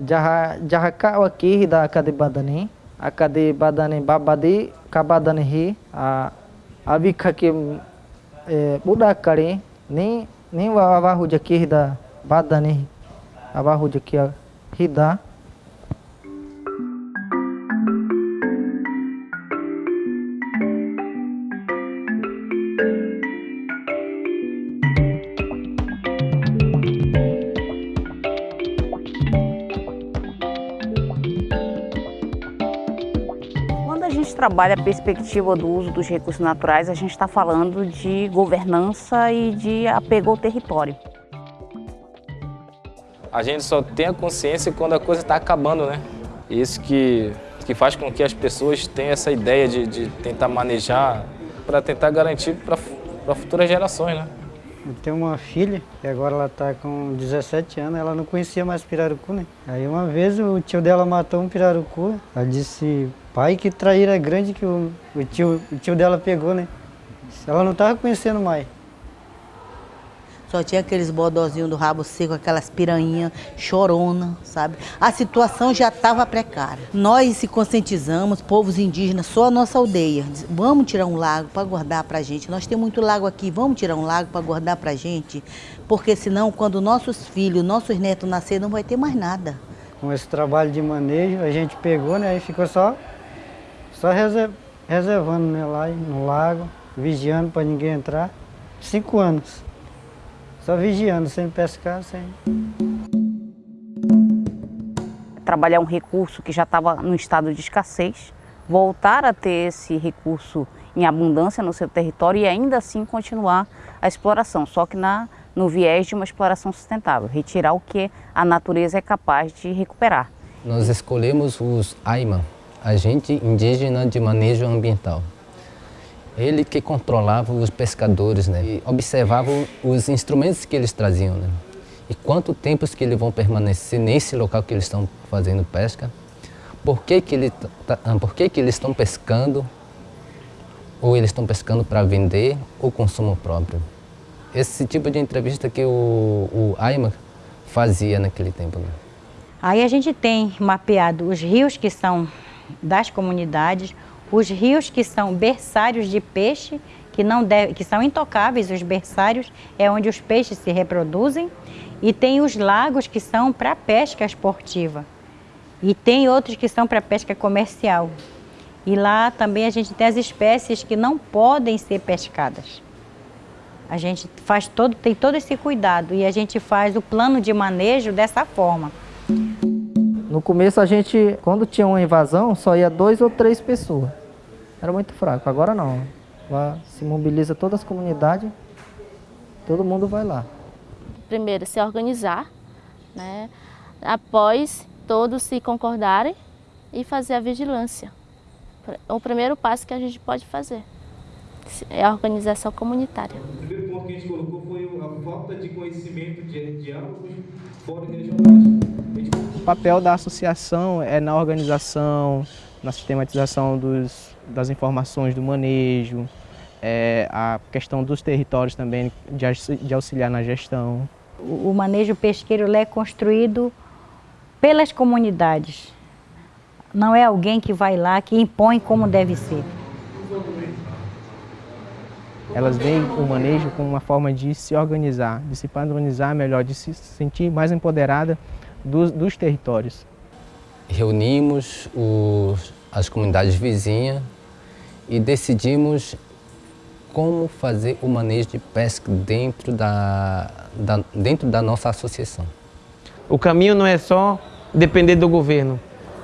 jaha jaha ka wa ki hida akadi badani akadi badani babadi kabadani hi a abikaki e, budakari ni ni wa awahu jaki hida badani awahu jaki hida trabalha a perspectiva do uso dos recursos naturais, a gente está falando de governança e de apego ao território. A gente só tem a consciência quando a coisa está acabando, né? Isso que, que faz com que as pessoas tenham essa ideia de, de tentar manejar para tentar garantir para futuras gerações, né? Eu tenho uma filha, e agora ela está com 17 anos, ela não conhecia mais pirarucu, né? Aí uma vez o tio dela matou um pirarucu, ela disse, pai, que traíra grande que o, o, tio, o tio dela pegou, né? Ela não estava conhecendo mais. Só tinha aqueles bodozinhos do rabo seco, aquelas piranhas chorona, sabe? A situação já estava precária. Nós se conscientizamos, povos indígenas, só a nossa aldeia. Vamos tirar um lago para guardar para a gente. Nós temos muito lago aqui, vamos tirar um lago para guardar para a gente. Porque senão, quando nossos filhos, nossos netos nascerem, não vai ter mais nada. Com esse trabalho de manejo, a gente pegou, né? Aí ficou só, só reservando né, lá no lago, vigiando para ninguém entrar. Cinco anos. Só vigiando, sem pescar, sem... Trabalhar um recurso que já estava no estado de escassez, voltar a ter esse recurso em abundância no seu território e ainda assim continuar a exploração, só que na, no viés de uma exploração sustentável, retirar o que a natureza é capaz de recuperar. Nós escolhemos os AIMA, Agente Indígena de Manejo Ambiental. Ele que controlava os pescadores, né? E observava os instrumentos que eles traziam, né? E quanto tempo que eles vão permanecer nesse local que eles estão fazendo pesca? Por que que, ele tá, por que, que eles estão pescando? Ou eles estão pescando para vender ou consumo próprio? Esse tipo de entrevista que o, o fazia naquele tempo. Né? Aí a gente tem mapeado os rios que são das comunidades, os rios que são berçários de peixe, que, não deve, que são intocáveis, os berçários é onde os peixes se reproduzem, e tem os lagos que são para pesca esportiva, e tem outros que são para pesca comercial. E lá também a gente tem as espécies que não podem ser pescadas. A gente faz todo, tem todo esse cuidado e a gente faz o plano de manejo dessa forma. No começo a gente, quando tinha uma invasão, só ia dois ou três pessoas. Era muito fraco. Agora não. Lá se mobiliza todas as comunidades, todo mundo vai lá. Primeiro, se organizar, né? após todos se concordarem e fazer a vigilância. O primeiro passo que a gente pode fazer é a organização comunitária. O primeiro ponto que a gente colocou foi falta de conhecimento de diálogos fora regionais. O papel da associação é na organização, na sistematização dos, das informações do manejo, é, a questão dos territórios também, de, de auxiliar na gestão. O, o manejo pesqueiro é construído pelas comunidades. Não é alguém que vai lá, que impõe como deve ser. Elas veem o manejo como uma forma de se organizar, de se padronizar melhor, de se sentir mais empoderada dos, dos territórios. Reunimos os, as comunidades vizinhas e decidimos como fazer o manejo de pesca dentro da, da, dentro da nossa associação. O caminho não é só depender do governo,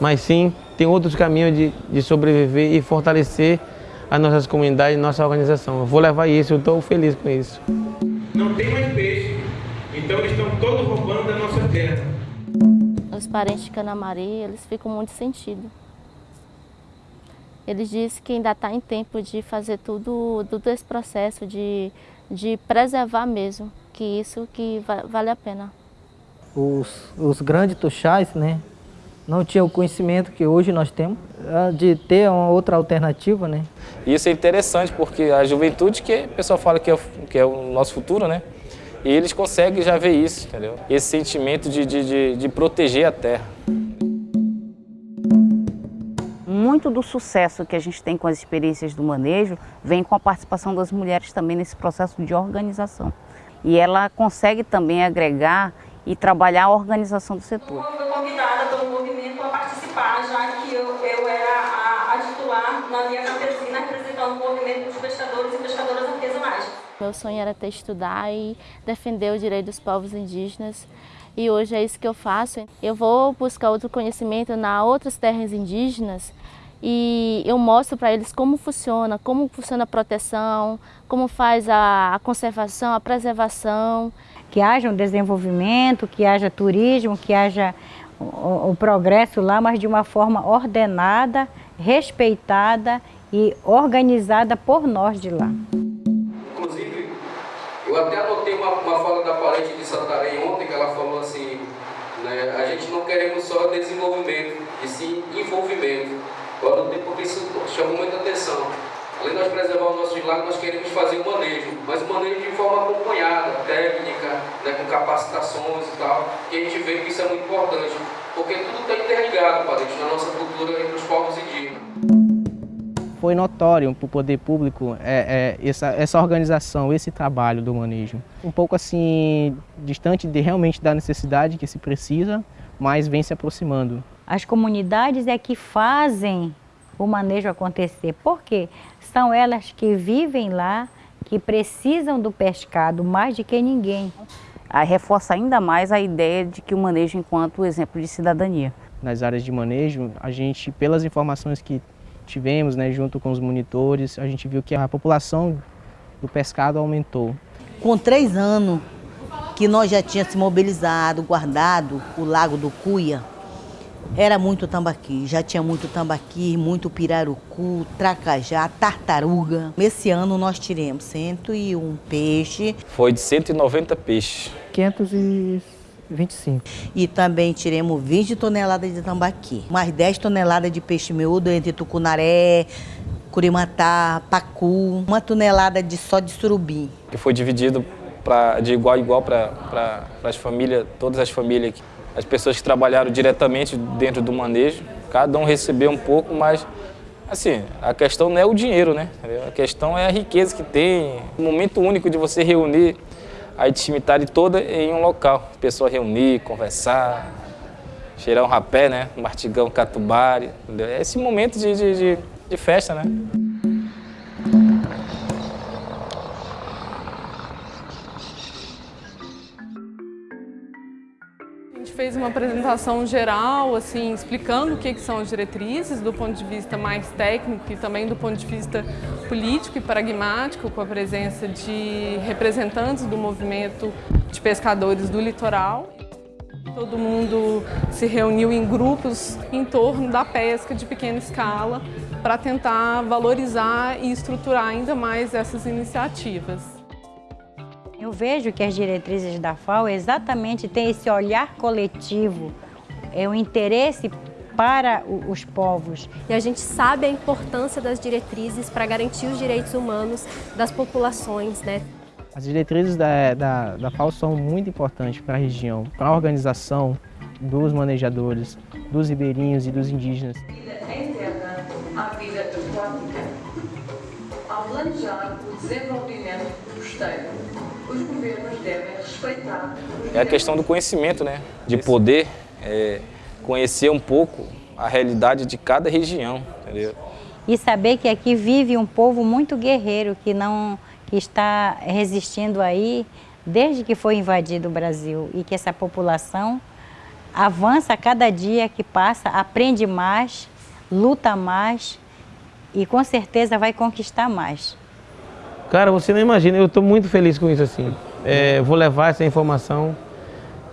mas sim tem outros caminhos de, de sobreviver e fortalecer as nossas comunidades, nossa organização. Eu vou levar isso, eu estou feliz com isso. Não tem mais peixe, então eles estão todos roubando da nossa terra os parentes de Canamari, eles ficam muito sentidos. Eles dizem que ainda está em tempo de fazer tudo, todo esse processo de, de preservar mesmo, que isso que vale a pena. Os, os grandes tuxais, né, não tinham o conhecimento que hoje nós temos, de ter uma outra alternativa, né. Isso é interessante porque a juventude, que o pessoal fala que é, que é o nosso futuro, né, E eles conseguem já ver isso, entendeu? Esse sentimento de, de, de, de proteger a terra. Muito do sucesso que a gente tem com as experiências do manejo vem com a participação das mulheres também nesse processo de organização. E ela consegue também agregar e trabalhar a organização do setor. Eu fui convidada pelo movimento a participar, já que eu, eu era a, a titular na minha campesina representando o movimento dos pescadores e pescadoras artesanais. Meu sonho era ter estudar e defender o direito dos povos indígenas e hoje é isso que eu faço. Eu vou buscar outro conhecimento na outras terras indígenas e eu mostro para eles como funciona, como funciona a proteção, como faz a, conservação, a preservação. Que haja um desenvolvimento, que haja turismo, que haja o, o progresso lá, mas de uma forma ordenada, respeitada e organizada por nós de lá. Inclusive, eu até anotei uma, uma fala da parente de Santarém ontem, que ela falou assim, né, a gente não queremos só desenvolvimento, e sim envolvimento. Agora, porque isso chamou muita atenção. Além de nós preservar os nossos lagos, nós queremos fazer o manejo, mas o manejo de forma acompanhada, técnica, né, com capacitações e tal, que a gente vê que isso é muito importante, porque tudo está interligado, parente, na nossa cultura entre os povos indígenas. Foi notório para o poder público é, é, essa, essa organização, esse trabalho do manejo. Um pouco assim, distante de realmente da necessidade que se precisa, mas vem se aproximando. As comunidades é que fazem o manejo acontecer. Por quê? São elas que vivem lá, que precisam do pescado mais de que ninguém. Aí reforça ainda mais a ideia de que o manejo enquanto exemplo de cidadania. Nas áreas de manejo, a gente, pelas informações que tivemos, né, junto com os monitores, a gente viu que a população do pescado aumentou. Com três anos que nós já tínhamos se mobilizado, guardado o Lago do Cuia, era muito tambaqui, já tinha muito tambaqui, muito pirarucu, tracajá, tartaruga. Esse ano nós tiramos 101 peixes. Foi de 190 peixes. 525. E também tiremos 20 toneladas de tambaqui, mais 10 toneladas de peixe miúdo entre tucunaré, curimatá, pacu, uma tonelada de só de surubim. Que foi dividido pra, de igual a igual para pra, as famílias, todas as famílias aqui as pessoas que trabalharam diretamente dentro do manejo, cada um recebeu um pouco, mas assim, a questão não é o dinheiro, né? A questão é a riqueza que tem, o momento único de você reunir a intimidade toda em um local. A pessoa reunir, conversar, cheirar um rapé, né? Um martigão, catubari. É esse momento de, de, de, de festa, né? Fez uma apresentação geral, assim, explicando o que, que são as diretrizes do ponto de vista mais técnico e também do ponto de vista político e pragmático, com a presença de representantes do movimento de pescadores do litoral. Todo mundo se reuniu em grupos em torno da pesca de pequena escala para tentar valorizar e estruturar ainda mais essas iniciativas. Eu vejo que as diretrizes da FAO exatamente têm esse olhar coletivo, é o interesse para os povos. E a gente sabe a importância das diretrizes para garantir os direitos humanos das populações, né? As diretrizes da, da, da FAO são muito importantes para a região, para a organização dos manejadores, dos ribeirinhos e dos indígenas. Ao planejar o desenvolvimento costeiro, os governos devem respeitar. É a questão do conhecimento, né? De poder é, conhecer um pouco a realidade de cada região, entendeu? E saber que aqui vive um povo muito guerreiro, que não que está resistindo aí desde que foi invadido o Brasil e que essa população avança a cada dia que passa, aprende mais, luta mais e com certeza vai conquistar mais. Cara, você não imagina, eu estou muito feliz com isso assim. É, vou levar essa informação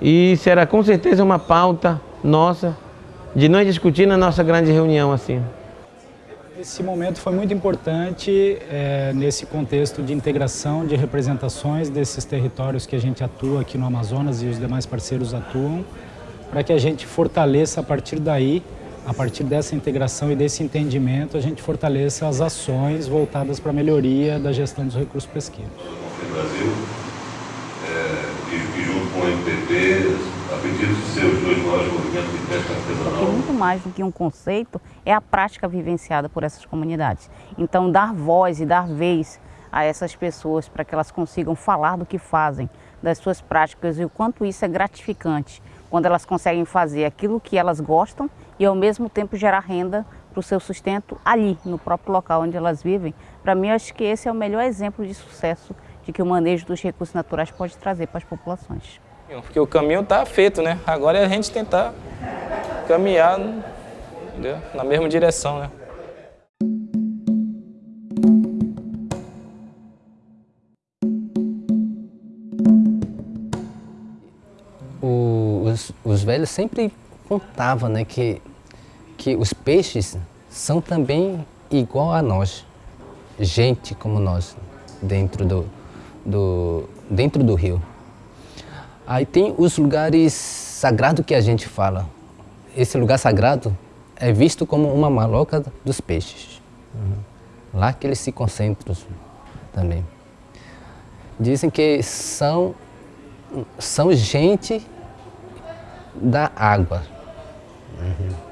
e será com certeza uma pauta nossa de nós discutir na nossa grande reunião assim. Esse momento foi muito importante é, nesse contexto de integração de representações desses territórios que a gente atua aqui no Amazonas e os demais parceiros atuam, para que a gente fortaleça a partir daí a partir dessa integração e desse entendimento, a gente fortaleça as ações voltadas para a melhoria da gestão dos recursos pesqueiros. Brasil, é, e, junto com a MPP, a pedido de seus dois maiores movimentos de pesca artesanal. Muito mais do que um conceito, é a prática vivenciada por essas comunidades. Então, dar voz e dar vez a essas pessoas para que elas consigam falar do que fazem, das suas práticas e o quanto isso é gratificante quando elas conseguem fazer aquilo que elas gostam e ao mesmo tempo gerar renda para o seu sustento ali, no próprio local onde elas vivem. Para mim, acho que esse é o melhor exemplo de sucesso de que o manejo dos recursos naturais pode trazer para as populações. Porque o caminho está feito, né? Agora é a gente tentar caminhar na mesma direção, né? Os, os velhos sempre contavam né, que, que os peixes são também igual a nós, gente como nós, dentro do, do, dentro do rio. Aí tem os lugares sagrados que a gente fala. Esse lugar sagrado é visto como uma maloca dos peixes. Lá que eles se concentram também. Dizem que são, são gente da água. Uhum.